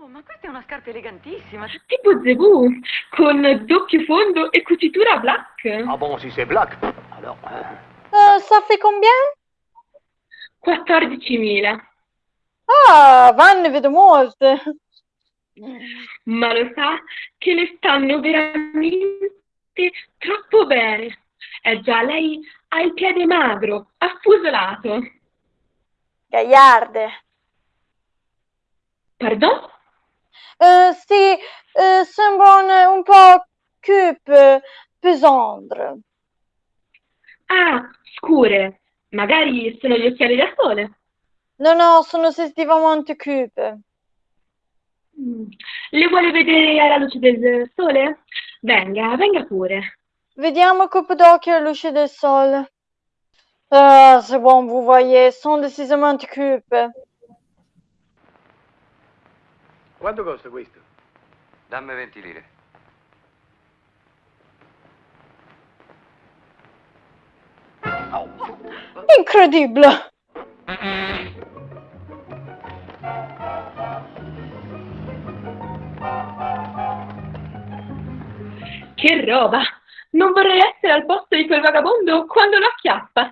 Oh, ma questa è una scarpa elegantissima. Tipo Zebù, con doppio fondo e cucitura black. Ah bon, si c'est black, alors... hein. Euh, ça fait combien 14.000. Ah, va, ne vedo molte. Ma lo sa che le stanno veramente troppo bene. Eh già, lei ha il piede magro, affusolato. Gagliarde. Pardon? Eh, sì, eh, sembrano un po' cupe, pesandre. Ah, scure. Magari sono gli occhiali da sole. No, no, sono sensitivamente cupe. Mm. Le vuole vedere alla luce del sole? Venga, venga pure. Vediamo il colpo d'occhio alla luce del sole. Ah, c'est bon, vous voyez, sont decisamente cupe. Quanto costa questo? Dammi 20 lire. Incredibile! Che roba! Non vorrei essere al posto di quel vagabondo quando lo acchiappa.